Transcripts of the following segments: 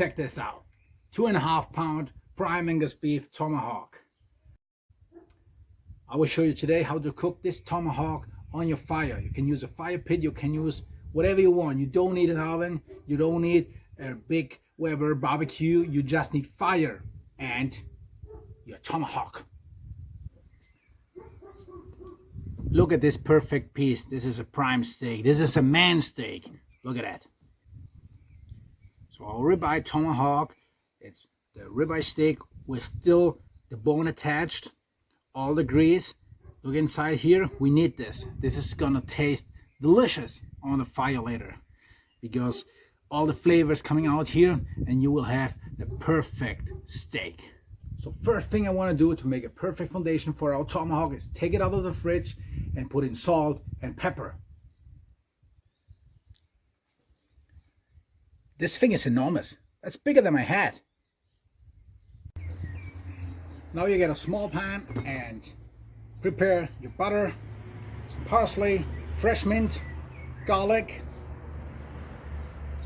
Check this out. Two and a half pound prime Angus beef tomahawk. I will show you today how to cook this tomahawk on your fire. You can use a fire pit, you can use whatever you want. You don't need an oven, you don't need a big Weber barbecue, you just need fire and your tomahawk. Look at this perfect piece. This is a prime steak. This is a man steak. Look at that. So our ribeye tomahawk, it's the ribeye steak with still the bone attached, all the grease. Look inside here, we need this. This is gonna taste delicious on the fire later because all the flavors coming out here and you will have the perfect steak. So first thing I want to do to make a perfect foundation for our tomahawk is take it out of the fridge and put in salt and pepper. This thing is enormous. That's bigger than my head. Now you get a small pan and prepare your butter, some parsley, fresh mint, garlic,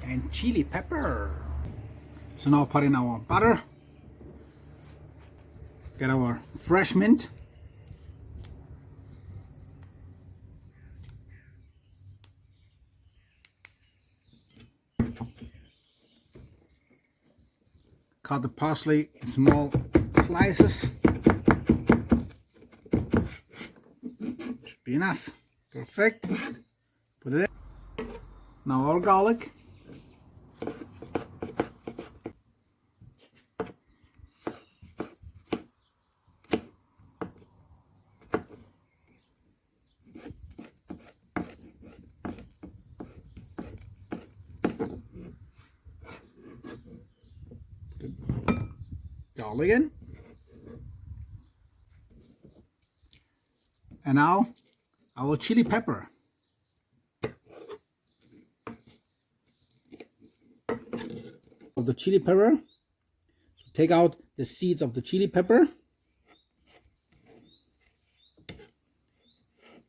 and chili pepper. So now put in our butter, get our fresh mint, cut the parsley in small slices. Should be enough. Perfect. Put it in. Now our garlic again. And now our chili pepper. Of the chili pepper. So take out the seeds of the chili pepper.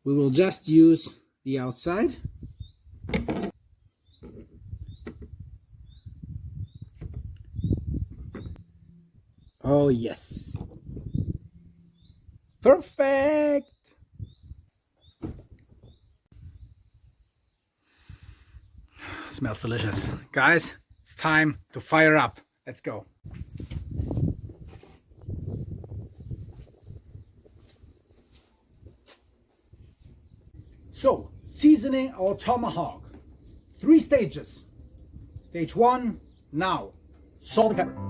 We will just use the outside. Oh, yes. Perfect. Smells delicious. Guys, it's time to fire up. Let's go. So, seasoning our tomahawk. Three stages. Stage one, now. Salt and pepper.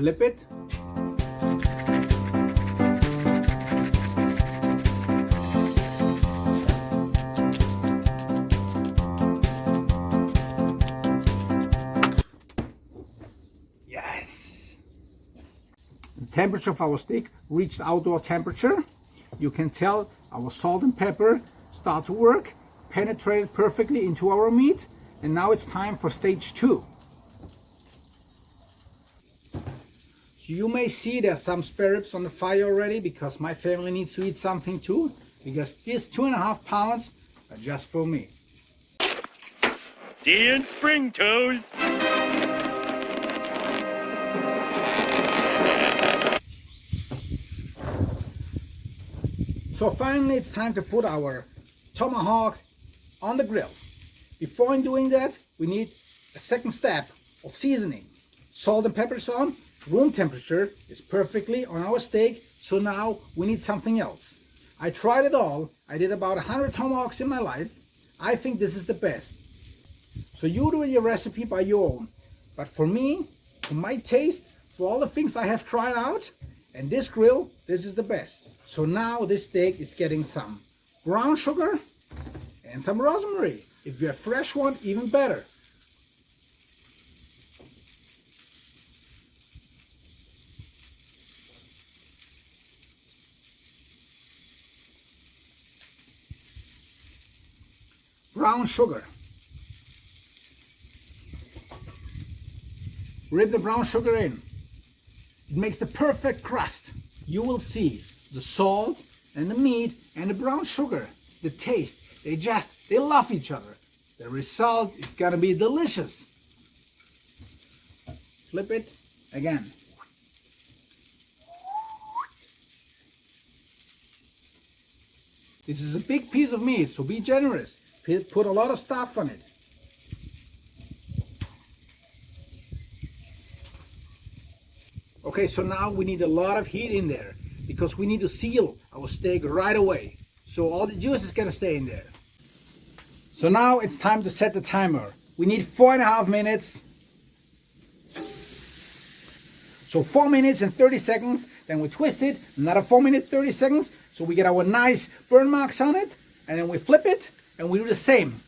Flip it. Yes. The temperature of our steak reached outdoor temperature. You can tell our salt and pepper start to work penetrated perfectly into our meat and now it's time for stage two you may see there's some spare ribs on the fire already because my family needs to eat something too. Because these two and a half pounds are just for me. See you in spring, Toes! So finally it's time to put our tomahawk on the grill. Before doing that, we need a second step of seasoning. Salt and pepper on, room temperature is perfectly on our steak, so now we need something else. I tried it all. I did about 100 tomahawks in my life. I think this is the best. So you do your recipe by your own. But for me, for my taste, for all the things I have tried out, and this grill, this is the best. So now this steak is getting some brown sugar and some rosemary. If you have fresh one, even better. Brown sugar. Rip the brown sugar in. it makes the perfect crust. You will see the salt and the meat and the brown sugar, the taste, they just, they love each other. The result is gonna be delicious. Flip it again. This is a big piece of meat, so be generous. Put a lot of stuff on it. Okay, so now we need a lot of heat in there because we need to seal our steak right away. So all the juice is gonna stay in there. So now it's time to set the timer. We need four and a half minutes. So four minutes and 30 seconds, then we twist it, another four minutes, 30 seconds, so we get our nice burn marks on it, and then we flip it, and we do the same.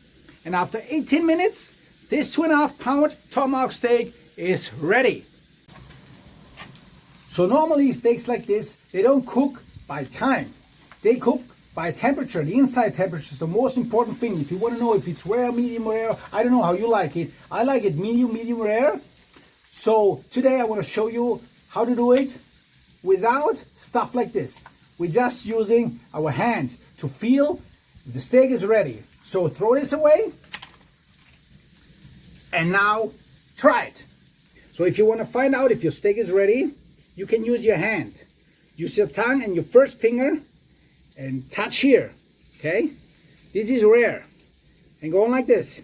And after 18 minutes, this two and a half pound tomahawk steak is ready. So normally steaks like this, they don't cook by time. They cook by temperature. The inside temperature is the most important thing. If you want to know if it's rare, medium rare, I don't know how you like it. I like it medium, medium rare. So today I want to show you how to do it without stuff like this. We're just using our hand to feel the steak is ready. So throw this away and now try it. So if you want to find out if your steak is ready, you can use your hand. Use your tongue and your first finger and touch here, okay? This is rare. And go on like this.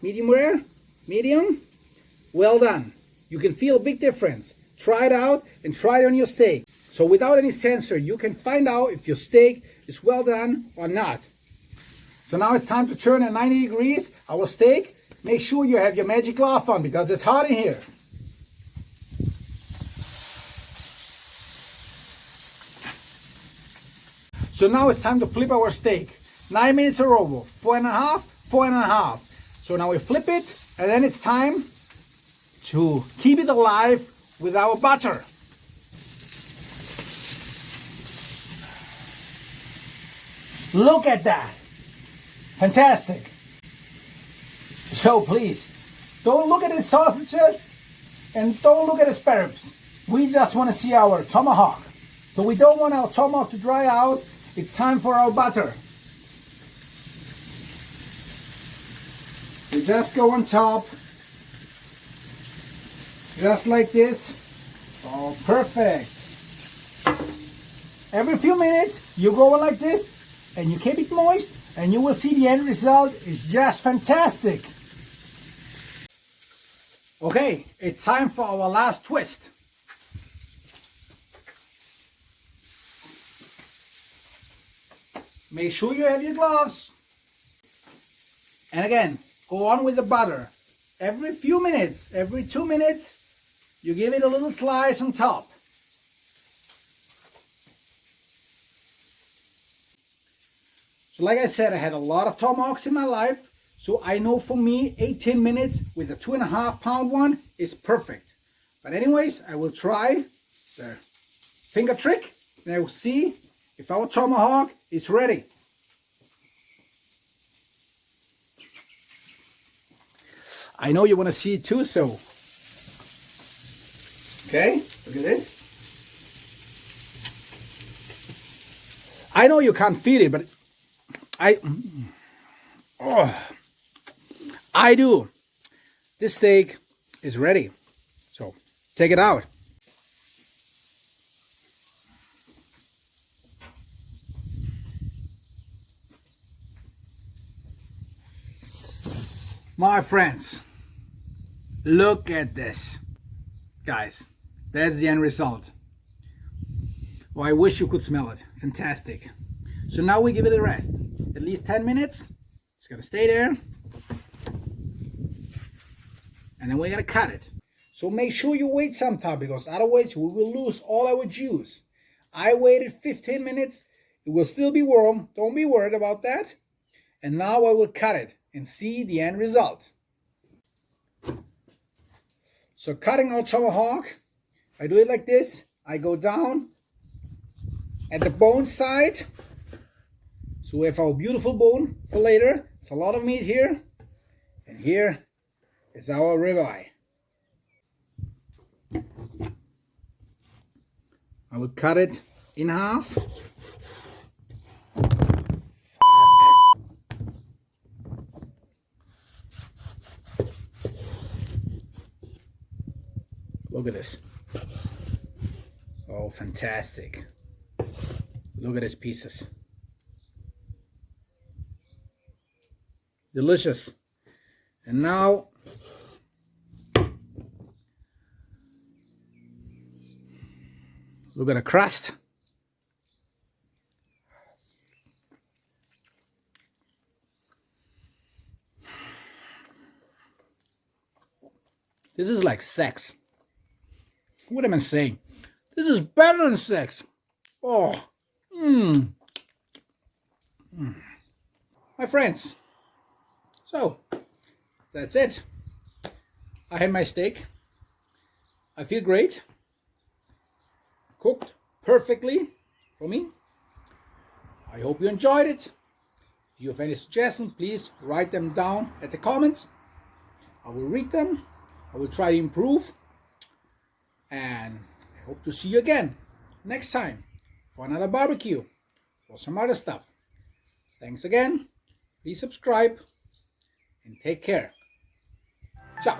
Medium rare, medium, well done. You can feel a big difference. Try it out and try it on your steak. So without any sensor, you can find out if your steak is well done or not. So now it's time to turn at 90 degrees our steak. Make sure you have your magic glove on because it's hot in here. So now it's time to flip our steak. Nine minutes are over. Four and a half, four and a half. So now we flip it and then it's time to keep it alive with our butter. Look at that. Fantastic. So please, don't look at the sausages and don't look at the spare ribs. We just want to see our tomahawk. So we don't want our tomahawk to dry out. It's time for our butter. We just go on top just like this. Oh, perfect. Every few minutes, you go on like this, and you keep it moist, and you will see the end result is just fantastic. Okay, it's time for our last twist. Make sure you have your gloves. And again, go on with the butter. Every few minutes, every two minutes, you give it a little slice on top. Like I said, I had a lot of tomahawks in my life. So I know for me, 18 minutes with a two and a half pound one is perfect. But anyways, I will try the finger trick and I will see if our tomahawk is ready. I know you want to see it too, so Okay, look at this. I know you can't feel it, but I, oh, I do. This steak is ready. So take it out. My friends, look at this, guys. That's the end result. Oh, I wish you could smell it. Fantastic. So now we give it a rest. At least 10 minutes. It's gonna stay there. And then we're gonna cut it. So make sure you wait some time because otherwise we will lose all our juice. I waited 15 minutes. It will still be warm. Don't be worried about that. And now I will cut it and see the end result. So cutting our tomahawk I do it like this. I go down at the bone side. So we have our beautiful bone for later. It's a lot of meat here. And here is our ribeye. I will cut it in half. Look at this. Oh, fantastic. Look at these pieces. Delicious. And now look at the crust. This is like sex. What am I saying? This is better than sex. Oh, mmm. Mm. My friends, so that's it. I had my steak. I feel great. Cooked perfectly for me. I hope you enjoyed it. If you have any suggestions, please write them down at the comments. I will read them. I will try to improve. And I hope to see you again next time for another barbecue or some other stuff. Thanks again. Please subscribe and take care. Ciao.